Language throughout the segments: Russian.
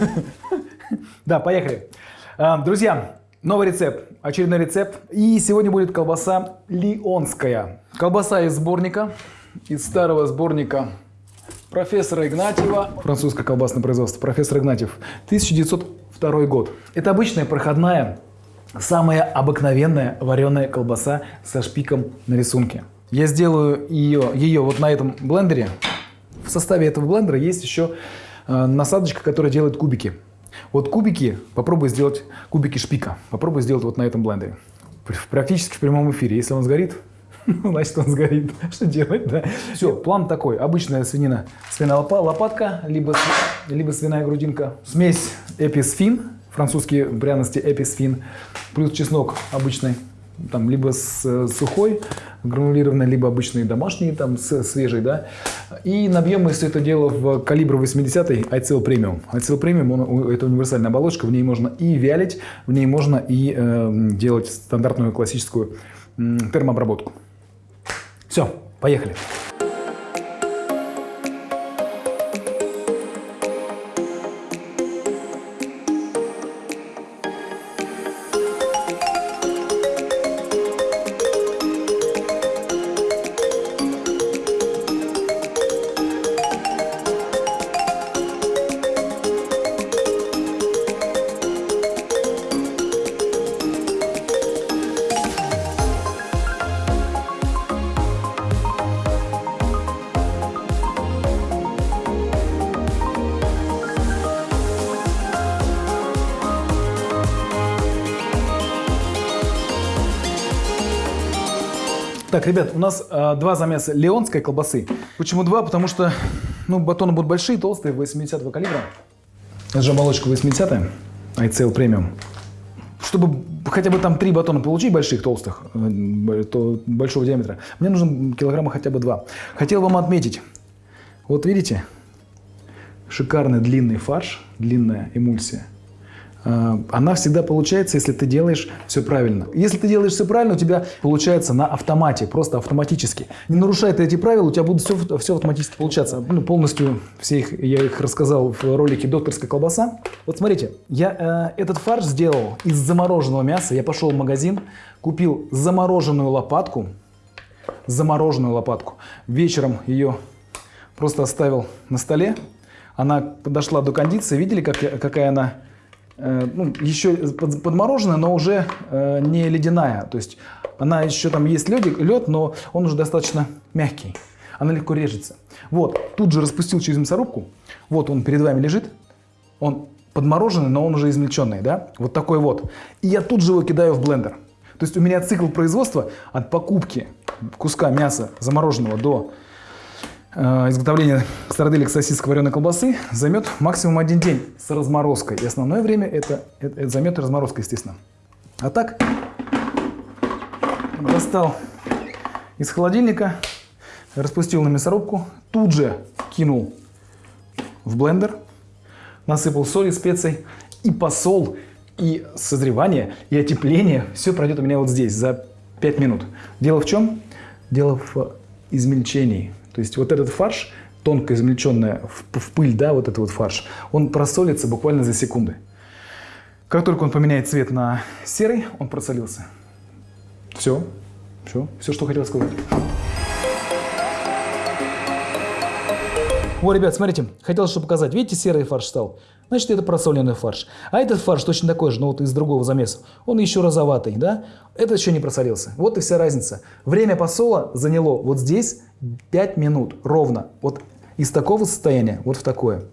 Да, поехали. А, Друзья, новый рецепт, очередной рецепт. И сегодня будет колбаса лионская. Колбаса из сборника, из старого сборника профессора Игнатьева. Французское колбасное производство. Профессор Игнатьев. 1902 год. Это обычная проходная, самая обыкновенная вареная колбаса со шпиком на рисунке. Я сделаю ее, ее вот на этом блендере. В составе этого блендера есть еще насадочка, которая делает кубики. Вот кубики, попробуй сделать кубики шпика. Попробуй сделать вот на этом блендере. Пр- Практически в прямом эфире. Если он сгорит, значит он сгорит. Что делать, да? Все, план такой. Обычная свинина, свиная лопа- лопатка, либо, либо свиная грудинка. Смесь эписфин, французские пряности эписфин, плюс чеснок обычный, там либо с, э, сухой, гранулированный, либо обычный домашний, там с- свежий, да. И набьем мы все это дело в калибр 80 iCell Premium. iCell Premium, он, у- это универсальная оболочка, в ней можно и вялить, в ней можно и э, делать стандартную классическую термообработку. Все, поехали. Так, ребят, у нас э, два замеса леонской колбасы. Почему два? Потому что ну, батоны будут большие, толстые, 80 калибра. Это же оболочка 80 iCell Premium. Чтобы хотя бы там три батона получить больших, толстых, э, то большого диаметра, мне нужно килограмма хотя бы два. Хотел вам отметить, вот видите, шикарный длинный фарш, длинная эмульсия. А, Она всегда получается, если ты делаешь все правильно. Если ты делаешь все правильно, у тебя получается на автомате, просто автоматически. Не нарушая ты эти правила, у тебя будет все, все автоматически получаться. Ну, полностью все их, я их рассказал в ролике «Докторская колбаса». Вот смотрите, я э, этот фарш сделал из замороженного мяса. Я пошел в магазин, купил замороженную лопатку, замороженную лопатку. Вечером ее просто оставил на столе. Она подошла до кондиции. Видели, как, какая она э, ну, еще под- подмороженная, но уже э, не ледяная. То есть она еще там есть лед, лед, но он уже достаточно мягкий. Она легко режется. Вот, тут же распустил через мясорубку. Вот он перед вами лежит. Он подмороженный, но он уже измельченный, да? Вот такой вот. И я тут же его кидаю в блендер. То есть у меня цикл производства от покупки куска мяса замороженного до э, изготовления сарделек сосисок вареной колбасы займет максимум один день с разморозкой. И основное время это, это, это займет разморозка, естественно. А так, достал из холодильника, распустил на мясорубку, тут же кинул в блендер, насыпал соли, специй и посол, и созревание, и отепление. Все пройдет у меня вот здесь за 5 минут. Дело в чем? Дело в измельчении. То есть вот этот фарш, тонко измельченный в, в пыль, да, вот этот вот фарш, он просолится буквально за секунды. Как только он поменяет цвет на серый, он просолился. Все. Все. Все, что хотел сказать. Вот, ребят, смотрите, хотел что показать. Видите, серый фарш стал? Значит, это просоленный фарш. А этот фарш точно такой же, но вот из другого замеса. Он еще розоватый, да? Этот еще не просолился. Вот и вся разница. Время посола заняло вот здесь 5 минут ровно. Вот из такого состояния вот в такое.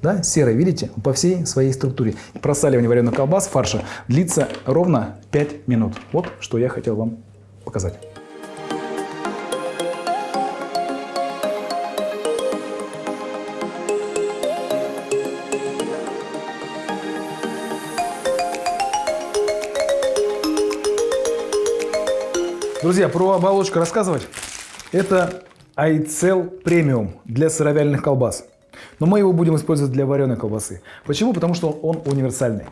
Да, серый, видите, по всей своей структуре. Просаливание вареных колбас, фарша длится ровно 5 минут. Вот что я хотел вам показать. Друзья, про оболочку рассказывать. Это iCell Premium для сыровяльных колбас. Но мы его будем использовать для вареной колбасы. Почему? Потому что он универсальный.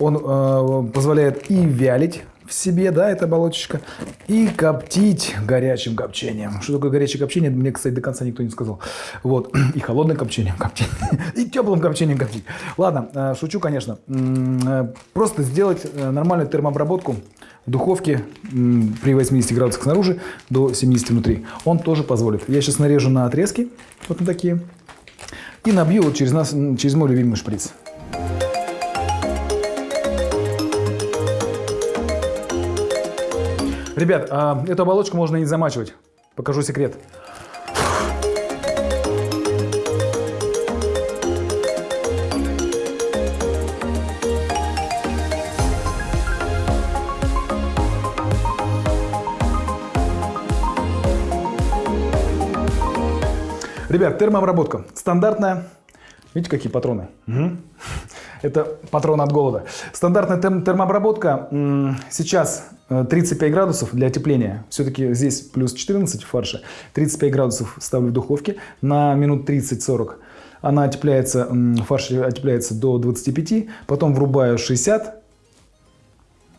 Он э, позволяет и вялить в себе, да, эта оболочечка, и коптить горячим копчением. Что такое горячее копчение, мне, кстати, до конца никто не сказал. Вот, и холодным копчением коптить, и теплым копчением коптить. Ладно, э, шучу, конечно. Э, просто сделать э, нормальную термообработку духовке при 80 градусах снаружи до 70 внутри. Он тоже позволит. Я сейчас нарежу на отрезки, вот на такие, и набью вот через, нас, через мой любимый шприц. Ребят, а эту оболочку можно не замачивать. Покажу секрет. Ребят, термообработка. Стандартная. Видите, какие патроны? Угу. Это патрон от голода. Стандартная термообработка. Сейчас 35 э, градусов для отепления. Все-таки здесь плюс 14 в фарше. 35 градусов ставлю в духовке на минут 30-40. Она отепляется, фарш отепляется до 25. Потом врубаю 60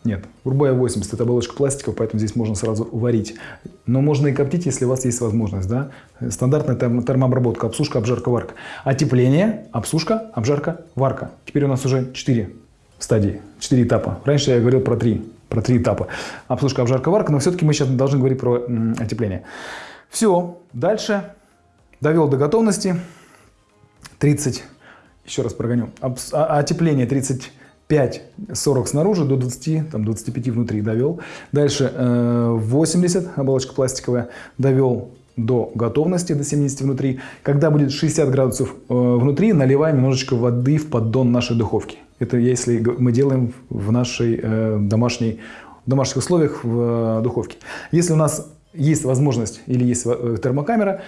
нет, врубаю 80, это оболочка пластиковая, поэтому здесь можно сразу варить. Но можно и коптить, если у вас есть возможность. Да? Стандартная терм термообработка, обсушка, обжарка, варка. Отепление, обсушка, обжарка, варка. Теперь у нас уже 4 стадии, 4 этапа. Раньше я говорил про 3, про 3 этапа. Обсушка, обжарка, варка, но все-таки мы сейчас должны говорить про отепление. Все, дальше довел до готовности. 30, еще раз прогоню, а, отепление 30 5-40 снаружи до 20, там 25 внутри довел. Дальше 80, э, оболочка пластиковая, довел до готовности, до 70 внутри. Когда будет 60 градусов э, внутри, наливаем немножечко воды в поддон нашей духовки. Это если мы делаем в нашей э, домашней, в домашних условиях в духовке. Если у нас есть возможность или есть термокамера,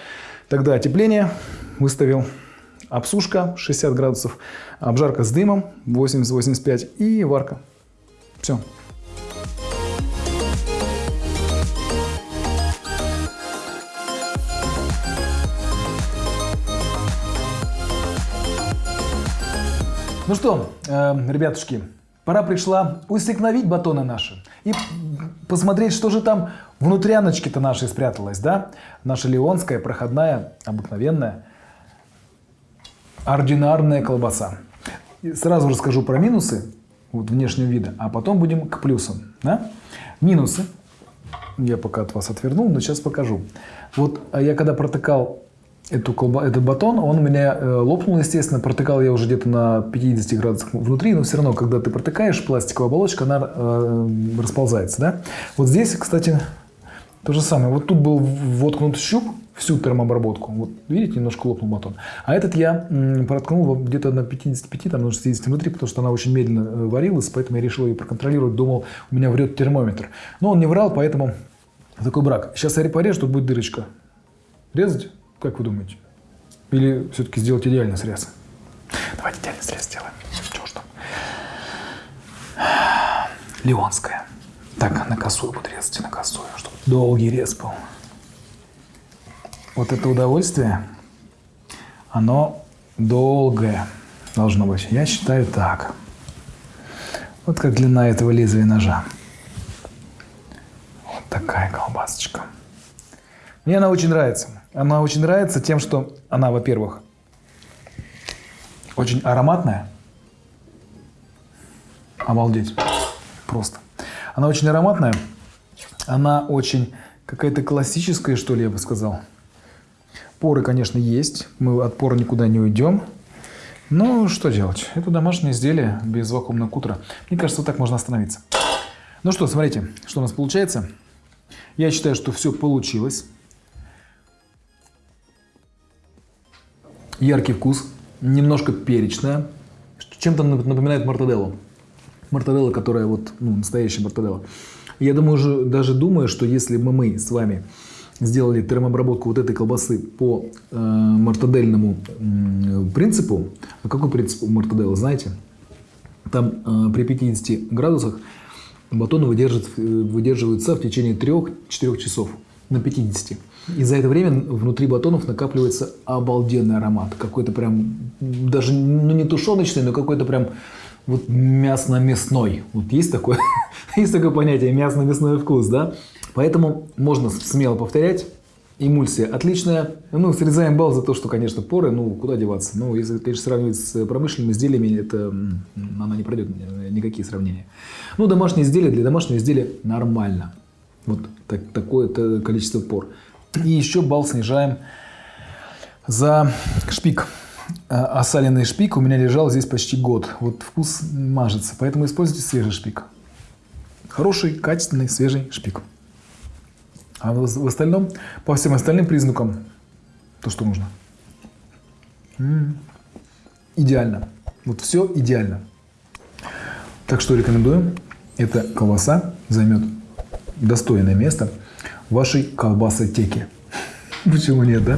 тогда отепление выставил обсушка 60 градусов, обжарка с дымом 80-85 и варка. Все. Ну что, э, ребятушки, пора пришла усекновить батоны наши и посмотреть, что же там внутряночки-то нашей спряталось, да? Наша леонская, проходная, обыкновенная ординарная колбаса. Сразу расскажу про минусы вот, внешнего вида, а потом будем к плюсам. Да? Минусы. Я пока от вас отвернул, но сейчас покажу. Вот а я когда протыкал эту колба, этот батон, он у меня э, лопнул, естественно. Протыкал я уже где-то на 50 градусах внутри, но все равно, когда ты протыкаешь, пластиковая оболочка, она э, расползается. Да? Вот здесь, кстати, то же самое. Вот тут был воткнут щуп, всю термообработку. Вот видите, немножко лопнул батон. А этот я проткнул где-то на 55, там на 60 внутри, потому что она очень медленно э, варилась, поэтому я решил ее проконтролировать, думал, у меня врет термометр. Но он не врал, поэтому такой брак. Сейчас я порежу, тут будет дырочка. Резать? Как вы думаете? Или все-таки сделать идеальный срез? Давайте идеальный срез сделаем. Чего ж там? Леонская. Так, на косую буду резать, на косую, чтобы долгий рез был вот это удовольствие, оно долгое должно быть. Я считаю так. Вот как длина этого лезвия ножа. Вот такая колбасочка. Мне она очень нравится. Она очень нравится тем, что она, во-первых, очень ароматная. Обалдеть. Просто. Она очень ароматная. Она очень какая-то классическая, что ли, я бы сказал. Поры, конечно, есть. Мы от пора никуда не уйдем. Но что делать? Это домашнее изделие без вакуумного кутера. Мне кажется, вот так можно остановиться. Ну что, смотрите, что у нас получается. Я считаю, что все получилось. Яркий вкус, немножко перечная. Чем-то напоминает мартаделлу. Мартаделла, которая вот, ну, настоящая мартаделла. Я думаю, даже думаю, что если бы мы с вами сделали термообработку вот этой колбасы по э, мартадельному э, принципу. А какой принцип у мартаделла, знаете? Там э, при 50 градусах батоны выдерживают, э, выдерживаются в течение 3-4 часов на 50. И за это время внутри батонов накапливается обалденный аромат. Какой-то прям, даже ну, не тушеночный, но какой-то прям вот мясно-мясной. Вот есть такое, есть такое понятие мясно-мясной вкус, да? Поэтому можно смело повторять. Эмульсия отличная. Ну, срезаем балл за то, что, конечно, поры, ну, куда деваться. Ну, если, конечно, сравнивать с промышленными изделиями, это она не пройдет никакие сравнения. Ну, домашние изделия для домашнего изделия нормально. Вот так, такое количество пор. И еще балл снижаем за шпик. А, шпик у меня лежал здесь почти год. Вот вкус мажется, поэтому используйте свежий шпик. Хороший, качественный, свежий шпик. А в остальном, по всем остальным признакам, то, что нужно. М -м. Идеально. Вот все идеально. Так что рекомендую. Эта колбаса займет достойное место в вашей колбасотеке. Почему нет, да?